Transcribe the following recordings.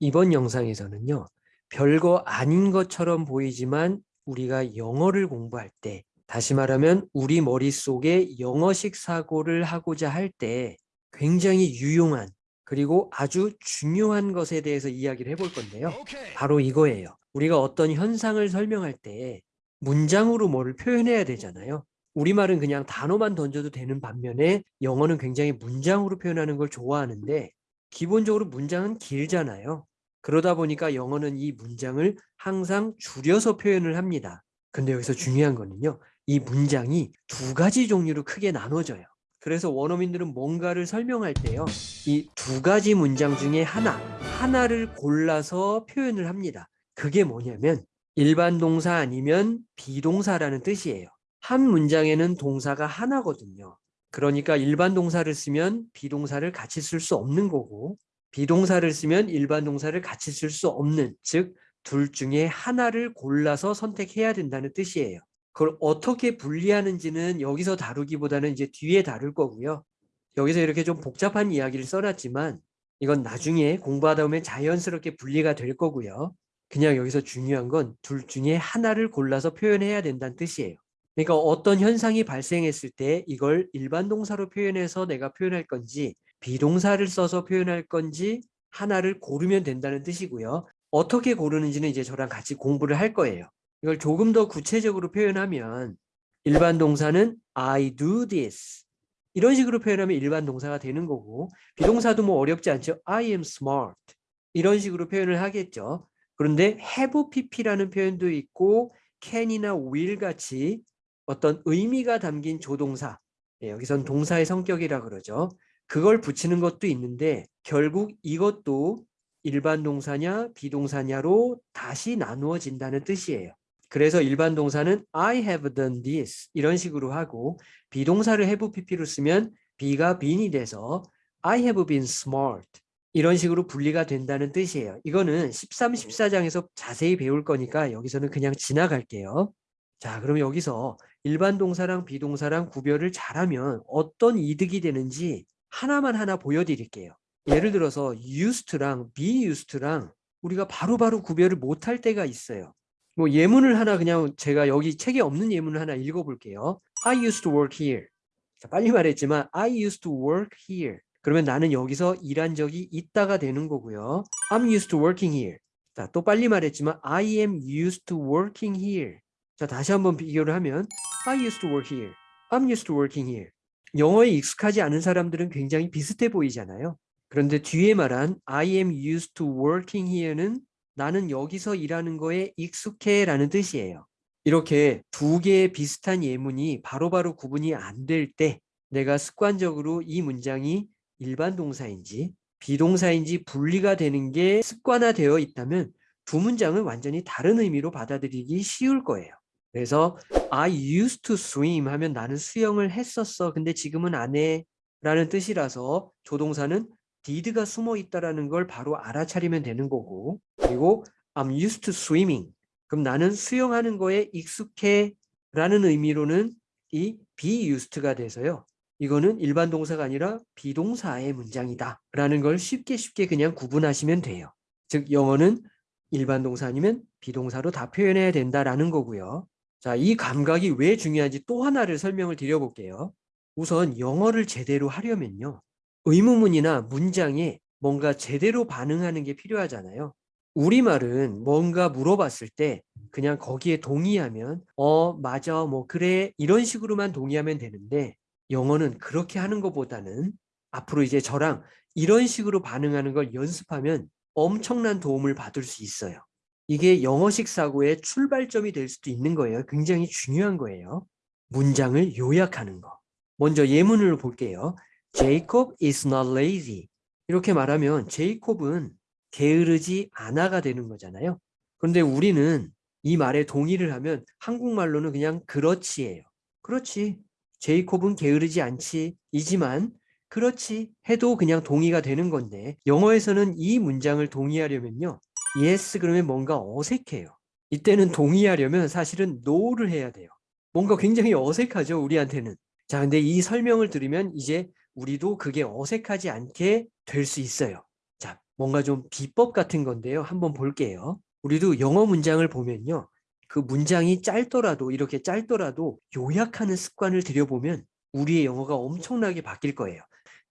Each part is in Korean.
이번 영상에서는요. 별거 아닌 것처럼 보이지만 우리가 영어를 공부할 때 다시 말하면 우리 머릿속에 영어식 사고를 하고자 할 때 굉장히 유용한 그리고 아주 중요한 것에 대해서 이야기를 해볼 건데요. 바로 이거예요. 우리가 어떤 현상을 설명할 때 문장으로 뭐를 표현해야 되잖아요. 우리말은 그냥 단어만 던져도 되는 반면에 영어는 굉장히 문장으로 표현하는 걸 좋아하는데 기본적으로 문장은 길잖아요. 그러다 보니까 영어는 이 문장을 항상 줄여서 표현을 합니다. 근데 여기서 중요한 거는요. 이 문장이 두 가지 종류로 크게 나눠져요. 그래서 원어민들은 뭔가를 설명할 때요. 이 두 가지 문장 중에 하나, 하나를 골라서 표현을 합니다. 그게 뭐냐면 일반 동사 아니면 비동사라는 뜻이에요. 한 문장에는 동사가 하나거든요. 그러니까 일반 동사를 쓰면 비동사를 같이 쓸 수 없는 거고 비동사를 쓰면 일반 동사를 같이 쓸 수 없는 즉 둘 중에 하나를 골라서 선택해야 된다는 뜻이에요. 그걸 어떻게 분리하는지는 여기서 다루기보다는 이제 뒤에 다룰 거고요. 여기서 이렇게 좀 복잡한 이야기를 써놨지만 이건 나중에 공부하다 보면 자연스럽게 분리가 될 거고요. 그냥 여기서 중요한 건 둘 중에 하나를 골라서 표현해야 된다는 뜻이에요. 그러니까 어떤 현상이 발생했을 때 이걸 일반 동사로 표현해서 내가 표현할 건지 비동사를 써서 표현할 건지 하나를 고르면 된다는 뜻이고요. 어떻게 고르는지는 이제 저랑 같이 공부를 할 거예요. 이걸 조금 더 구체적으로 표현하면 일반 동사는 I do this 이런 식으로 표현하면 일반 동사가 되는 거고 비동사도 뭐 어렵지 않죠. I am smart 이런 식으로 표현을 하겠죠. 그런데 have pp라는 표현도 있고 can이나 will 같이 어떤 의미가 담긴 조동사 네, 여기선 동사의 성격이라 그러죠. 그걸 붙이는 것도 있는데 결국 이것도 일반 동사냐 비동사냐로 다시 나누어진다는 뜻이에요. 그래서 일반 동사는 I have done this 이런 식으로 하고 비동사를 have pp로 쓰면 be가 been이 돼서 I have been smart 이런 식으로 분리가 된다는 뜻이에요. 이거는 13, 14장에서 자세히 배울 거니까 여기서는 그냥 지나갈게요. 자, 그럼 여기서 일반 동사랑 비동사랑 구별을 잘하면 어떤 이득이 되는지 하나만 하나 보여드릴게요. 예를 들어서 used랑 be used랑 우리가 바로바로 바로 구별을 못할 때가 있어요. 뭐 예문을 하나 그냥 제가 여기 책에 없는 예문을 하나 읽어볼게요. I used to work here. 자, 빨리 말했지만 I used to work here. 그러면 나는 여기서 일한 적이 있다가 되는 거고요. I'm used to working here. 자, 또 빨리 말했지만 I am used to working here. 자, 다시 한번 비교를 하면 I used to work here. I'm used to working here. 영어에 익숙하지 않은 사람들은 굉장히 비슷해 보이잖아요. 그런데 뒤에 말한 I am used to working here는 나는 여기서 일하는 거에 익숙해 라는 뜻이에요. 이렇게 두 개의 비슷한 예문이 바로바로 바로 구분이 안 될 때 내가 습관적으로 이 문장이 일반 동사인지 비동사인지 분리가 되는 게 습관화되어 있다면 두 문장은 완전히 다른 의미로 받아들이기 쉬울 거예요. 그래서 I used to swim 하면 나는 수영을 했었어. 근데 지금은 안 해. 라는 뜻이라서 조동사는 did가 숨어 있다라는 걸 바로 알아차리면 되는 거고 그리고 I'm used to swimming. 그럼 나는 수영하는 거에 익숙해 라는 의미로는 이 be used가 돼서요. 이거는 일반 동사가 아니라 비동사의 문장이다 라는 걸 쉽게 쉽게 그냥 구분하시면 돼요. 즉 영어는 일반 동사 아니면 비동사로 다 표현해야 된다라는 거고요. 자, 이 감각이 왜 중요한지 또 하나를 설명을 드려볼게요. 우선 영어를 제대로 하려면요. 의문문이나 문장에 뭔가 제대로 반응하는 게 필요하잖아요. 우리말은 뭔가 물어봤을 때 그냥 거기에 동의하면 어 맞아 뭐 그래 이런 식으로만 동의하면 되는데 영어는 그렇게 하는 것보다는 앞으로 이제 저랑 이런 식으로 반응하는 걸 연습하면 엄청난 도움을 받을 수 있어요. 이게 영어식 사고의 출발점이 될 수도 있는 거예요. 굉장히 중요한 거예요. 문장을 요약하는 거. 먼저 예문을 볼게요. Jacob is not lazy. 이렇게 말하면 제이콥은 게으르지 않아가 되는 거잖아요. 그런데 우리는 이 말에 동의를 하면 한국말로는 그냥 그렇지예요. 그렇지. 제이콥은 게으르지 않지. 이지만 그렇지 해도 그냥 동의가 되는 건데 영어에서는 이 문장을 동의하려면요. Yes 그러면 뭔가 어색해요. 이때는 동의하려면 사실은 no를 해야 돼요. 뭔가 굉장히 어색하죠 우리한테는. 자 근데 이 설명을 들으면 이제 우리도 그게 어색하지 않게 될 수 있어요. 자 뭔가 좀 비법 같은 건데요. 한번 볼게요. 우리도 영어 문장을 보면요. 그 문장이 짧더라도 이렇게 짧더라도 요약하는 습관을 들여보면 우리의 영어가 엄청나게 바뀔 거예요.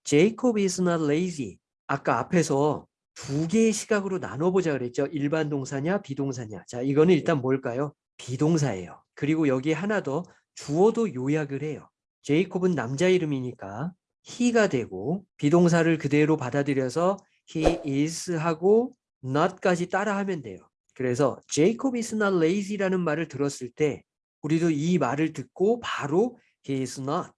Jacob is not lazy. 아까 앞에서 두 개의 시각으로 나눠보자 그랬죠. 일반 동사냐 비동사냐. 자 이거는 일단 뭘까요? 비동사예요. 그리고 여기에 하나 더 주어도 요약을 해요. 제이콥은 남자 이름이니까 he가 되고 비동사를 그대로 받아들여서 he is 하고 not까지 따라하면 돼요. 그래서 Jacob is not lazy라는 말을 들었을 때 우리도 이 말을 듣고 바로 he is not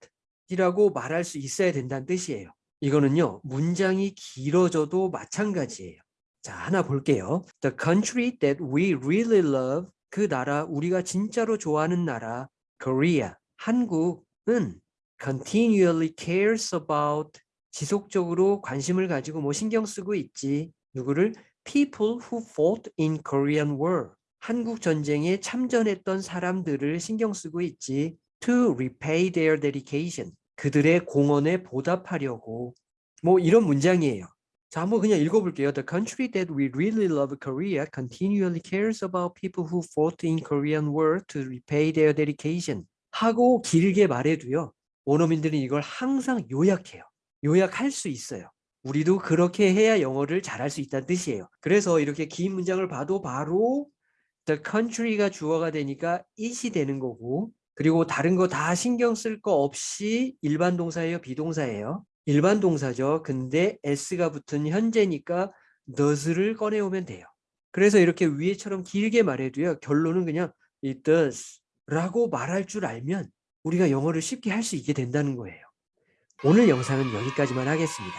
이라고 말할 수 있어야 된다는 뜻이에요. 이거는요 문장이 길어져도 마찬가지예요. 자 하나 볼게요. The country that we really love 그 나라 우리가 진짜로 좋아하는 나라 Korea 한국은 continually cares about 지속적으로 관심을 가지고 뭐 신경 쓰고 있지 누구를 people who fought in Korean War 한국 전쟁에 참전했던 사람들을 신경 쓰고 있지 to repay their dedication 그들의 공헌에 보답하려고 뭐 이런 문장이에요. 자, 한번 그냥 읽어볼게요. The country that we really love, Korea, continually cares about people who fought in Korean War to repay their dedication. 하고 길게 말해도요. 원어민들은 이걸 항상 요약해요. 요약할 수 있어요. 우리도 그렇게 해야 영어를 잘할 수 있다는 뜻이에요. 그래서 이렇게 긴 문장을 봐도 바로 the country가 주어가 되니까 it이 되는 거고 그리고 다른 거 다 신경 쓸 거 없이 일반 동사예요, 비동사예요? 일반 동사죠. 근데 s가 붙은 현재니까 does를 꺼내오면 돼요. 그래서 이렇게 위에처럼 길게 말해도요. 결론은 그냥 it does 라고 말할 줄 알면 우리가 영어를 쉽게 할 수 있게 된다는 거예요. 오늘 영상은 여기까지만 하겠습니다.